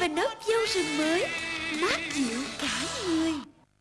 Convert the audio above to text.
và nốt vô rừng mới Mát dịu cả.